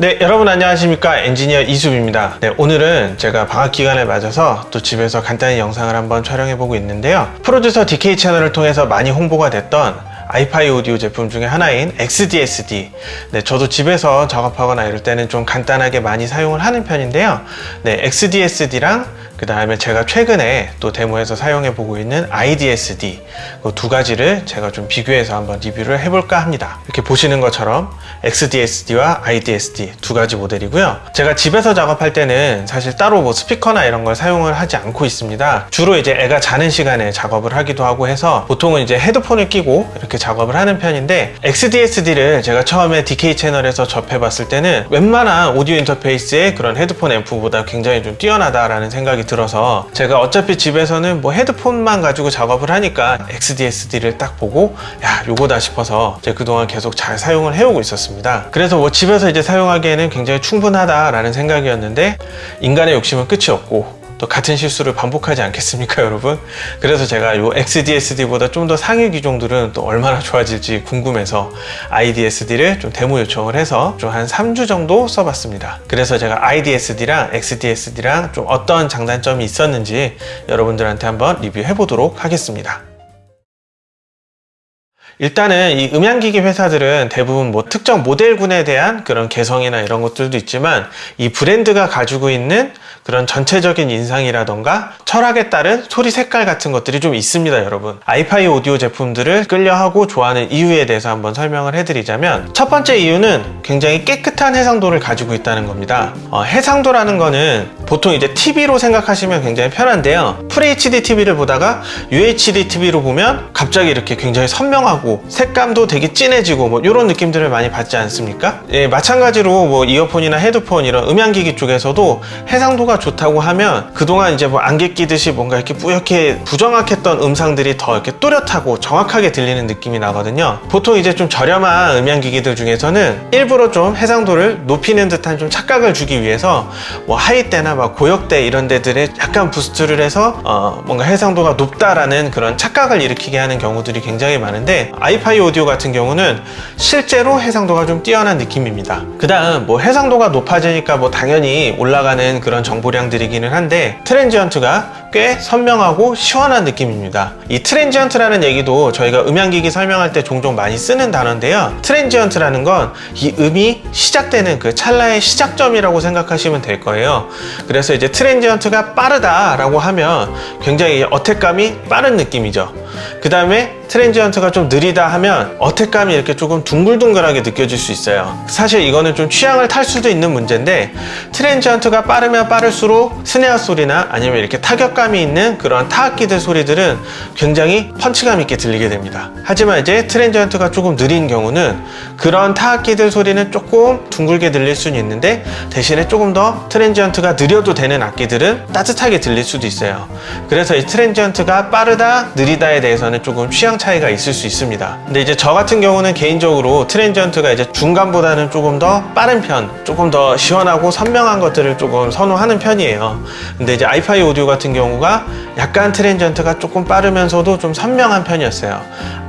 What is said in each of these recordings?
네, 여러분 안녕하십니까. 엔지니어 이수입니다. 네, 오늘은 제가 방학 기간을 맞아서 또 집에서 간단히 영상을 한번 촬영해 보고 있는데요. 프로듀서 DK 채널을 통해서 많이 홍보가 됐던 아이파이 오디오 제품 중에 하나인 XDSD 네, 저도 집에서 작업하거나 이럴 때는 좀 간단하게 많이 사용을 하는 편인데요 네, XDSD랑 그 다음에 제가 최근에 또 데모에서 사용해 보고 있는 IDSD 그 두 가지를 제가 좀 비교해서 한번 리뷰를 해볼까 합니다. 이렇게 보시는 것처럼 XDSD와 IDSD 두 가지 모델이고요. 제가 집에서 작업할 때는 사실 따로 뭐 스피커나 이런 걸 사용을 하지 않고 있습니다. 주로 이제 애가 자는 시간에 작업을 하기도 하고 해서 보통은 이제 헤드폰을 끼고 이렇게 작업을 하는 편인데 XDSD를 제가 처음에 DK 채널에서 접해봤을 때는 웬만한 오디오 인터페이스의 그런 헤드폰 앰프보다 굉장히 좀 뛰어나다라는 생각이 들어서 제가 어차피 집에서는 뭐 헤드폰만 가지고 작업을 하니까 XDSD를 딱 보고 야 요거다 싶어서 제가 그동안 계속 잘 사용을 해오고 있었습니다. 그래서 뭐 집에서 이제 사용하기에는 굉장히 충분하다라는 생각이었는데 인간의 욕심은 끝이 없고 또 같은 실수를 반복하지 않겠습니까 여러분? 그래서 제가 이 XDSD보다 좀 더 상위 기종들은 또 얼마나 좋아질지 궁금해서 IDSD를 좀 데모 요청을 해서 좀 한 3주 정도 써봤습니다. 그래서 제가 IDSD랑 XDSD랑 좀 어떤 장단점이 있었는지 여러분들한테 한번 리뷰해 보도록 하겠습니다 일단은 이 음향기기 회사들은 대부분 뭐 특정 모델군에 대한 그런 개성이나 이런 것들도 있지만 이 브랜드가 가지고 있는 그런 전체적인 인상이라던가 철학에 따른 소리 색깔 같은 것들이 좀 있습니다 여러분. 아이파이 오디오 제품들을 끌려하고 좋아하는 이유에 대해서 한번 설명을 해드리자면 첫 번째 이유는 굉장히 깨끗한 해상도를 가지고 있다는 겁니다. 어, 해상도라는 거는 보통 이제 TV로 생각하시면 굉장히 편한데요 FHD TV를 보다가 UHD TV로 보면 갑자기 이렇게 굉장히 선명하고 하고 색감도 되게 진해지고 뭐 이런 느낌들을 많이 받지 않습니까? 예, 마찬가지로 뭐 이어폰이나 헤드폰 이런 음향기기 쪽에서도 해상도가 좋다고 하면 그동안 이제 뭐 안개 끼듯이 뭔가 이렇게 뿌옇게 부정확했던 음상들이 더 이렇게 또렷하고 정확하게 들리는 느낌이 나거든요 보통 이제 좀 저렴한 음향기기들 중에서는 일부러 좀 해상도를 높이는 듯한 좀 착각을 주기 위해서 뭐 하이때나 막 고역대 이런 데들에 약간 부스트를 해서 어 뭔가 해상도가 높다라는 그런 착각을 일으키게 하는 경우들이 굉장히 많은데 아이파이 오디오 같은 경우는 실제로 해상도가 좀 뛰어난 느낌입니다. 그 다음 뭐 해상도가 높아지니까 뭐 당연히 올라가는 그런 정보량들이기는 한데 transient가 꽤 선명하고 시원한 느낌입니다. 이 transient라는 얘기도 저희가 음향기기 설명할 때 종종 많이 쓰는 단어인데요. transient라는 건 이 음이 시작되는 그 찰나의 시작점이라고 생각하시면 될 거예요 그래서 이제 transient가 빠르다 라고 하면 굉장히 attack감이 빠른 느낌이죠 그 다음에 transient가 좀 느리다 하면 attack감이 이렇게 조금 둥글둥글하게 느껴질 수 있어요. 사실 이거는 좀 취향을 탈 수도 있는 문제인데 transient가 빠르면 빠를수록 snare 소리나 아니면 이렇게 타격감이 있는 그런 타악기들 소리들은 굉장히 펀치감 있게 들리게 됩니다. 하지만 이제 transient가 조금 느린 경우는 그런 타악기들 소리는 조금 둥글게 들릴 수는 있는데 대신에 조금 더 transient가 느려도 되는 악기들은 따뜻하게 들릴 수도 있어요. 그래서 이 transient가 빠르다 느리다에 대해서는 조금 취향 차이가 있을 수 있습니다. 근데 이제 저 같은 경우는 개인적으로 transient가 이제 중간보다는 조금 더 빠른 편 조금 더 시원하고 선명한 것들을 조금 선호하는 편이에요. 근데 이제 iFi Audio 같은 경우가 약간 transient가 조금 빠르면서도 좀 선명한 편이었어요.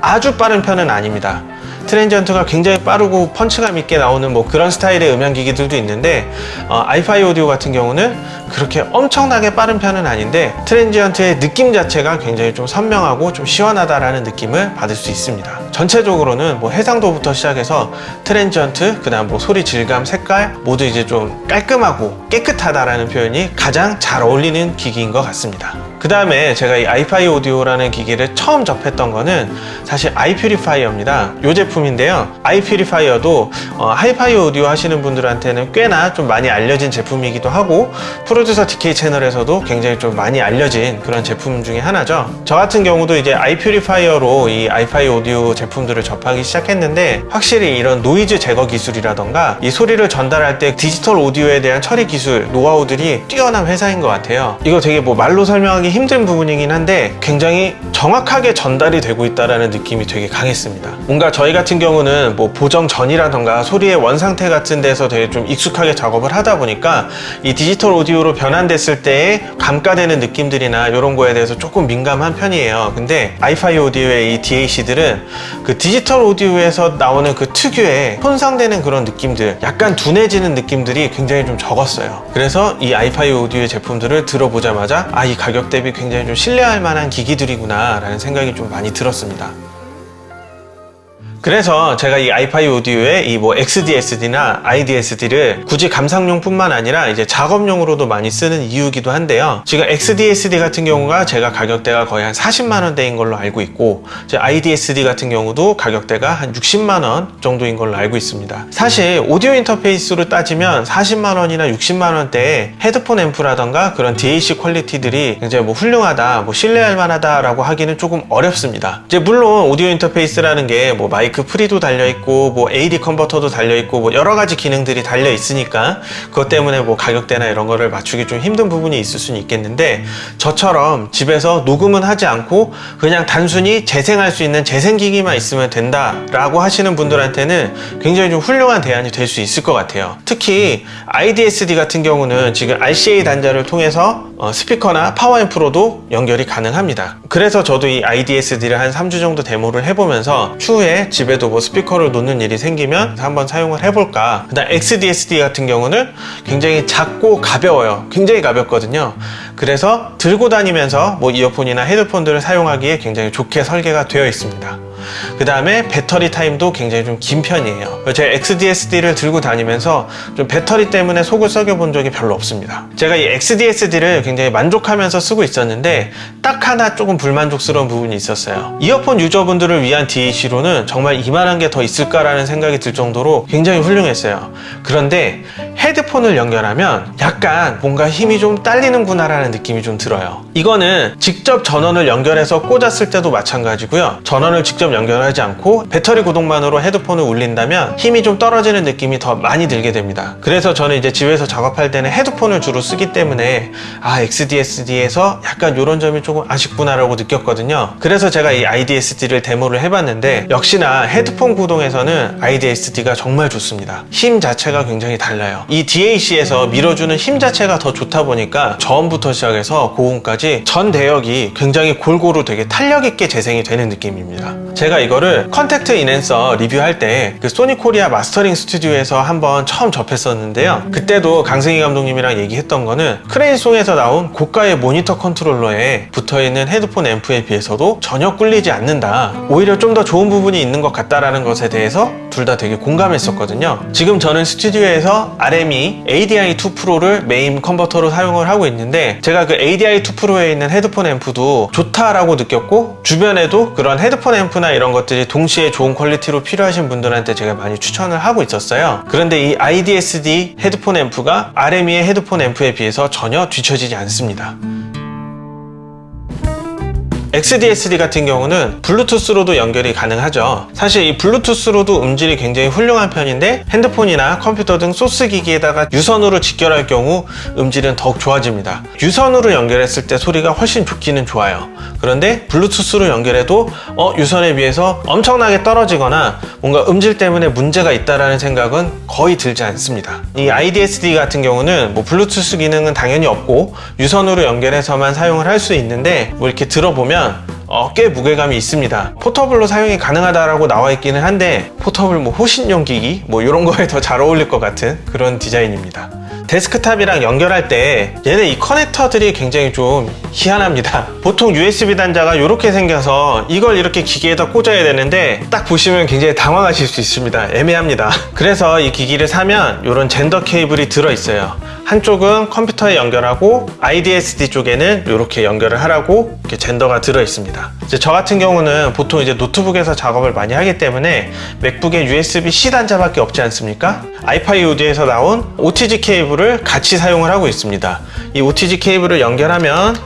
아주 빠른 편은 아닙니다 transient가 굉장히 빠르고 펀치감 있게 나오는 뭐 그런 스타일의 음향기기들도 있는데 어, iFi Audio 같은 경우는 그렇게 엄청나게 빠른 편은 아닌데 transient의 느낌 자체가 굉장히 좀 선명하고 좀 시원하다라는 느낌을 받을 수 있습니다. 전체적으로는 뭐 해상도부터 시작해서 transient 그 다음 뭐 소리 질감 색깔 모두 이제 좀 깔끔하고 깨끗하다라는 표현이 가장 잘 어울리는 기기인 것 같습니다 그 다음에 제가 이 iFi Audio라는 기기를 처음 접했던 거는 사실 iPurifier입니다. 이 제품인데요. iPurifier도 어, 하이파이 오디오 하시는 분들한테는 꽤나 좀 많이 알려진 제품이기도 하고 프로듀서 DK 채널에서도 굉장히 좀 많이 알려진 그런 제품 중에 하나죠. 저 같은 경우도 이제 iPurifier로 이 iFi Audio 제품들을 접하기 시작했는데 확실히 이런 노이즈 제거 기술이라던가 이 소리를 전달할 때 디지털 오디오에 대한 처리 기술 노하우들이 뛰어난 회사인 것 같아요. 이거 되게 뭐 말로 설명하기 설명하기 힘든 부분이긴 한데 굉장히 정확하게 전달이 되고 있다는 느낌이 되게 강했습니다. 뭔가 저희 같은 경우는 뭐 보정 전이라던가 소리의 원상태 같은 데서 되게 좀 익숙하게 작업을 하다 보니까 이 디지털 오디오로 변환됐을 때의 감가되는 느낌들이나 이런 거에 대해서 조금 민감한 편이에요. 근데 아이파이 오디오의 이 DAC들은 그 디지털 오디오에서 나오는 그 특유의 손상되는 그런 느낌들, 약간 둔해지는 느낌들이 굉장히 좀 적었어요. 그래서 이 아이파이 오디오의 제품들을 들어보자마자 아, 이 가격 대비 굉장히 좀 신뢰할 만한 기기들이구나 라는 생각이 좀 많이 들었습니다. 그래서 제가 이 아이파이 오디오의 이 뭐 XDSD나 IDSD를 굳이 감상용 뿐만 아니라 이제 작업용으로도 많이 쓰는 이유기도 한데요. 지금 XDSD 같은 경우가 제가 가격대가 거의 한 40만 원대인 걸로 알고 있고 이제 IDSD 같은 경우도 가격대가 한 60만 원 정도인 걸로 알고 있습니다. 사실 오디오 인터페이스로 따지면 40만 원이나 60만 원대의 헤드폰 앰프라던가 그런 DAC 퀄리티들이 굉장히 뭐 훌륭하다, 뭐 신뢰할 만하다 라고 하기는 조금 어렵습니다. 이제 물론 오디오 인터페이스라는 게 뭐 마이크 pre도 달려 있고 뭐 AD 컨버터도 달려 있고 뭐 여러 가지 기능들이 달려 있으니까 그것 때문에 뭐 가격대나 이런 거를 맞추기 좀 힘든 부분이 있을 수는 있겠는데 저처럼 집에서 녹음은 하지 않고 그냥 단순히 재생할 수 있는 재생기기만 있으면 된다 라고 하시는 분들한테는 굉장히 좀 훌륭한 대안이 될 수 있을 것 같아요. 특히 IDSD 같은 경우는 지금 RCA 단자를 통해서 어, 스피커나 파워앰프로도 연결이 가능합니다. 그래서 저도 이 IDSD를 한 3주 정도 데모를 해보면서 추후에 집에도 뭐 스피커를 놓는 일이 생기면 한번 사용을 해볼까. 그다음 XDSD 같은 경우는 굉장히 작고 가벼워요. 굉장히 가볍거든요. 그래서 들고 다니면서 뭐 이어폰이나 헤드폰들을 사용하기에 굉장히 좋게 설계가 되어 있습니다. 그 다음에 배터리 타임도 굉장히 좀 긴 편이에요. 제가 XDSD를 들고 다니면서 좀 배터리 때문에 속을 썩여 본 적이 별로 없습니다. 제가 이 XDSD를 굉장히 만족하면서 쓰고 있었는데 딱 하나 조금 불만족스러운 부분이 있었어요. 이어폰 유저분들을 위한 DAC로는 정말 이만한 게 더 있을까라는 생각이 들 정도로 굉장히 훌륭했어요. 그런데 헤드폰을 연결하면 약간 뭔가 힘이 좀 딸리는구나 라는 느낌이 좀 들어요. 이거는 직접 전원을 연결해서 꽂았을 때도 마찬가지고요. 전원을 직접 연결하지 않고 배터리 구동만으로 헤드폰을 울린다면 힘이 좀 떨어지는 느낌이 더 많이 들게 됩니다. 그래서 저는 이제 집에서 작업할 때는 헤드폰을 주로 쓰기 때문에 아 XDSD에서 약간 이런 점이 조금 아쉽구나 라고 느꼈거든요. 그래서 제가 이 IDSD를 데모를 해봤는데 역시나 헤드폰 구동에서는 IDSD가 정말 좋습니다. 힘 자체가 굉장히 달라요. 이 DAC에서 밀어주는 힘 자체가 더 좋다 보니까 저음부터 시작해서 고음까지 전 대역이 굉장히 골고루 되게 탄력 있게 재생이 되는 느낌입니다. 제가 이거를 컨택트 인앤서 리뷰할 때 그 소니 코리아 mastering 스튜디오에서 한번 처음 접했었는데요. 그때도 강승희 감독님이랑 얘기했던 거는 Crane Song에서 나온 고가의 모니터 컨트롤러에 붙어있는 헤드폰 앰프에 비해서도 전혀 꿀리지 않는다. 오히려 좀 더 좋은 부분이 있는 것 같다라는 것에 대해서 둘 다 되게 공감했었거든요. 지금 저는 스튜디오에서 RME ADI2 Pro를 메인 컨버터로 사용을 하고 있는데 제가 그 ADI2 Pro에 있는 헤드폰 앰프도 좋다라고 느꼈고 주변에도 그런 헤드폰 앰프나 이런 것들이 동시에 좋은 퀄리티로 필요하신 분들한테 제가 많이 추천을 하고 있었어요. 그런데 이 IDSD 헤드폰 앰프가 RME의 헤드폰 앰프에 비해서 전혀 뒤처지지 않습니다. XDSD 같은 경우는 블루투스로도 연결이 가능하죠. 사실 이 블루투스로도 음질이 굉장히 훌륭한 편인데 핸드폰이나 컴퓨터 등 소스 기기에다가 유선으로 직결할 경우 음질은 더욱 좋아집니다. 유선으로 연결했을 때 소리가 훨씬 좋기는 좋아요. 그런데 블루투스로 연결해도 어, 유선에 비해서 엄청나게 떨어지거나 뭔가 음질 때문에 문제가 있다라는 생각은 거의 들지 않습니다. 이 IDSD 같은 경우는 뭐 블루투스 기능은 당연히 없고 유선으로 연결해서만 사용을 할 수 있는데 뭐 이렇게 들어보면 뭐냐면 어, 꽤 무게감이 있습니다. portable로 사용이 가능하다라고 나와 있기는 한데 portable 뭐 호신용 기기 뭐 이런 거에 더 잘 어울릴 것 같은 그런 디자인입니다. 데스크탑이랑 연결할 때 얘네 이 커넥터들이 굉장히 좀 희한합니다. 보통 USB 단자가 이렇게 생겨서 이걸 이렇게 기기에다 꽂아야 되는데 딱 보시면 굉장히 당황하실 수 있습니다. 애매합니다. 그래서 이 기기를 사면 이런 젠더 케이블이 들어 있어요. 한쪽은 컴퓨터에 연결하고 IDSD 쪽에는 이렇게 연결을 하라고 이렇게 gender가 들어 있습니다. 이제 저 같은 경우는 보통 이제 노트북에서 작업을 많이 하기 때문에 맥북에 USB-C 단자밖에 없지 않습니까? 아이파이 오디에서 나온 OTG 케이블을 같이 사용을 하고 있습니다. 이 OTG 케이블을 연결하면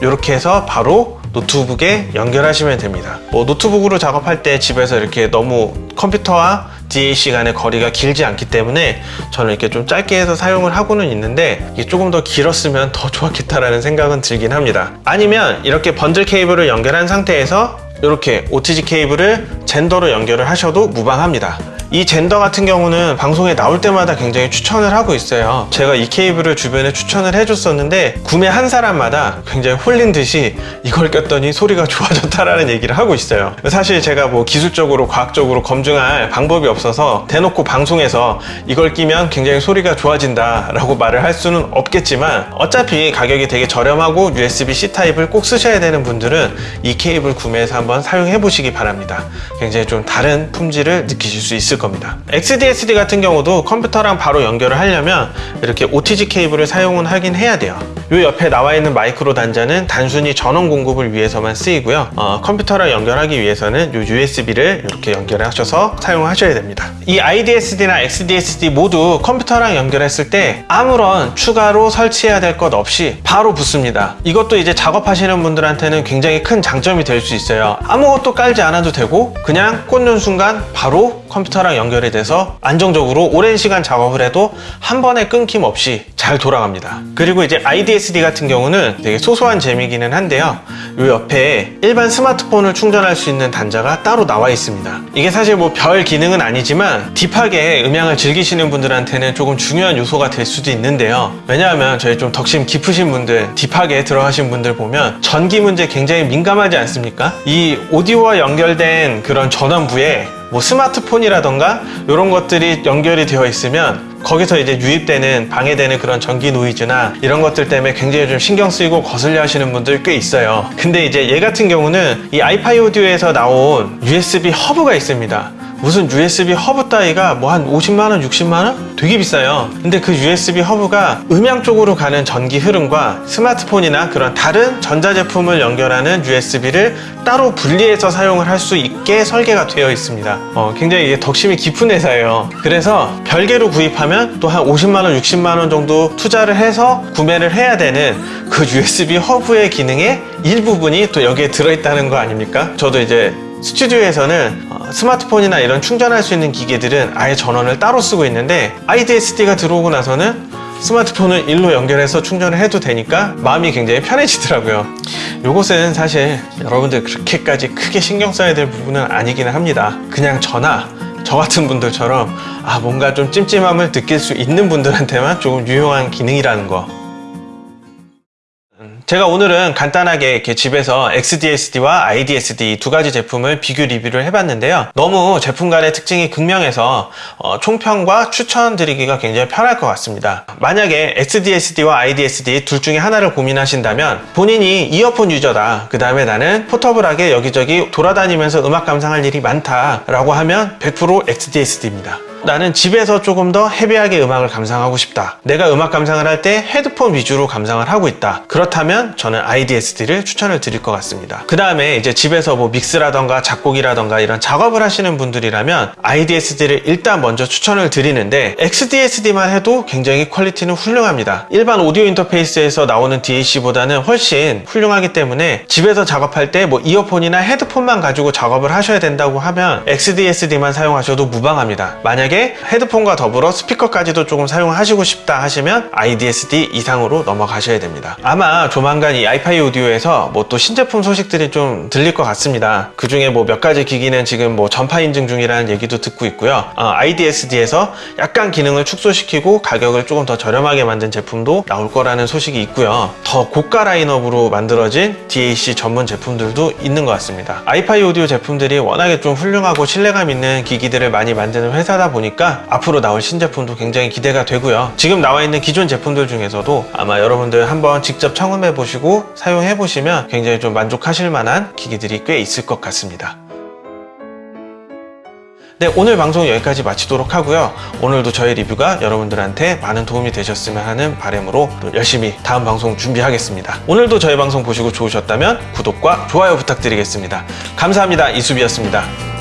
이렇게 해서 바로 노트북에 연결하시면 됩니다. 뭐 노트북으로 작업할 때 집에서 이렇게 너무 컴퓨터와 DAC 간의 거리가 길지 않기 때문에 저는 이렇게 좀 짧게 해서 사용을 하고는 있는데 이게 조금 더 길었으면 더 좋았겠다라는 생각은 들긴 합니다. 아니면 이렇게 번들 케이블을 연결한 상태에서 이렇게 OTG 케이블을 젠더로 연결을 하셔도 무방합니다. 이 젠더 같은 경우는 방송에 나올 때마다 굉장히 추천을 하고 있어요. 제가 이 케이블을 주변에 추천을 해줬었는데 구매한 사람마다 굉장히 홀린 듯이 이걸 꼈더니 소리가 좋아졌다라는 얘기를 하고 있어요. 사실 제가 뭐 기술적으로 과학적으로 검증할 방법이 없어서 대놓고 방송에서 이걸 끼면 굉장히 소리가 좋아진다 라고 말을 할 수는 없겠지만 어차피 가격이 되게 저렴하고 USB-C 타입을 꼭 쓰셔야 되는 분들은 이 케이블 구매해서 한번 사용해 보시기 바랍니다. 굉장히 좀 다른 품질을 느끼실 수 있을 겁니다. XDSD 같은 경우도 컴퓨터랑 바로 연결을 하려면 이렇게 OTG 케이블을 사용은 하긴 해야 돼요. 이 옆에 나와 있는 마이크로 단자는 단순히 전원 공급을 위해서만 쓰이고요. 어, 컴퓨터랑 연결하기 위해서는 이 USB를 이렇게 연결하셔서 사용하셔야 됩니다. 이 IDSD나 XDSD 모두 컴퓨터랑 연결했을 때 아무런 추가로 설치해야 될 것 없이 바로 붙습니다. 이것도 이제 작업하시는 분들한테는 굉장히 큰 장점이 될 수 있어요. 아무것도 깔지 않아도 되고 그냥 꽂는 순간 바로 컴퓨터랑 연결이 돼서 안정적으로 오랜 시간 작업을 해도 한 번에 끊김 없이 잘 돌아갑니다. 그리고 이제 IDSD 같은 경우는 되게 소소한 재미기는 한데요. 이 옆에 일반 스마트폰을 충전할 수 있는 단자가 따로 나와 있습니다. 이게 사실 뭐 별 기능은 아니지만 딥하게 음향을 즐기시는 분들한테는 조금 중요한 요소가 될 수도 있는데요. 왜냐하면 저희 좀 덕심 깊으신 분들, 딥하게 들어가신 분들 보면 전기 문제 굉장히 민감하지 않습니까? 이 오디오와 연결된 그런 전원부에 뭐 스마트폰이라던가 이런 것들이 연결이 되어 있으면 거기서 이제 유입되는 방해되는 그런 전기 노이즈나 이런 것들 때문에 굉장히 좀 신경 쓰이고 거슬려 하시는 분들 꽤 있어요. 근데 이제 얘 같은 경우는 이 iFi Audio에서 나온 USB 허브가 있습니다 무슨 USB 허브 따위가 뭐 한 50만원, 60만원? 되게 비싸요. 근데 그 USB 허브가 음향 쪽으로 가는 전기 흐름과 스마트폰이나 그런 다른 전자제품을 연결하는 USB를 따로 분리해서 사용을 할 수 있게 설계가 되어 있습니다. 어, 굉장히 덕심이 깊은 회사예요. 그래서 별개로 구입하면 또 한 50만원, 60만원 정도 투자를 해서 구매를 해야 되는 그 USB 허브의 기능의 일부분이 또 여기에 들어있다는 거 아닙니까? 저도 이제 스튜디오에서는 어, 스마트폰이나 이런 충전할 수 있는 기계들은 아예 전원을 따로 쓰고 있는데 IDSD가 들어오고 나서는 스마트폰을 일로 연결해서 충전을 해도 되니까 마음이 굉장히 편해지더라고요. 이것은 사실 여러분들 그렇게까지 크게 신경 써야 될 부분은 아니기는 합니다. 그냥 저나 저 같은 분들처럼 아 뭔가 좀 찜찜함을 느낄 수 있는 분들한테만 조금 유용한 기능이라는 거 제가 오늘은 간단하게 이렇게 집에서 XDSD와 IDSD 두 가지 제품을 비교 리뷰를 해봤는데요. 너무 제품 간의 특징이 극명해서 어, 총평과 추천드리기가 굉장히 편할 것 같습니다. 만약에 XDSD와 IDSD 둘 중에 하나를 고민하신다면 본인이 이어폰 유저다. 그 다음에 나는 포터블하게 여기저기 돌아다니면서 음악 감상할 일이 많다 라고 하면 100% XDSD입니다. 나는 집에서 조금 더 헤비하게 음악을 감상하고 싶다. 내가 음악 감상을 할 때 헤드폰 위주로 감상을 하고 있다. 그렇다면 저는 IDSD를 추천을 드릴 것 같습니다. 그 다음에 이제 집에서 뭐 믹스라던가 작곡이라던가 이런 작업을 하시는 분들이라면 IDSD를 일단 먼저 추천을 드리는데 XDSD만 해도 굉장히 퀄리티는 훌륭합니다. 일반 오디오 인터페이스에서 나오는 DAC보다는 훨씬 훌륭하기 때문에 집에서 작업할 때 뭐 이어폰이나 헤드폰만 가지고 작업을 하셔야 된다고 하면 XDSD만 사용하셔도 무방합니다. 만약 에 헤드폰과 더불어 스피커까지도 조금 사용하시고 싶다 하시면 IDSD 이상으로 넘어가셔야 됩니다. 아마 조만간 이 아이파이 오디오에서 뭐 또 신제품 소식들이 좀 들릴 것 같습니다. 그 중에 뭐 몇 가지 기기는 지금 뭐 전파 인증 중이라는 얘기도 듣고 있고요. 어, IDSD에서 약간 기능을 축소시키고 가격을 조금 더 저렴하게 만든 제품도 나올 거라는 소식이 있고요. 더 고가 라인업으로 만들어진 DAC 전문 제품들도 있는 것 같습니다. 아이파이 오디오 제품들이 워낙에 좀 훌륭하고 신뢰감 있는 기기들을 많이 만드는 회사다 보니까 앞으로 나올 신제품도 굉장히 기대가 되고요. 지금 나와 있는 기존 제품들 중에서도 아마 여러분들 한번 직접 청음해 보시고 사용해 보시면 굉장히 좀 만족하실 만한 기기들이 꽤 있을 것 같습니다. 네, 오늘 방송 여기까지 마치도록 하고요. 오늘도 저의 리뷰가 여러분들한테 많은 도움이 되셨으면 하는 바람으로 또 열심히 다음 방송 준비하겠습니다. 오늘도 저희 방송 보시고 좋으셨다면 구독과 좋아요 부탁드리겠습니다. 감사합니다. 이수비였습니다.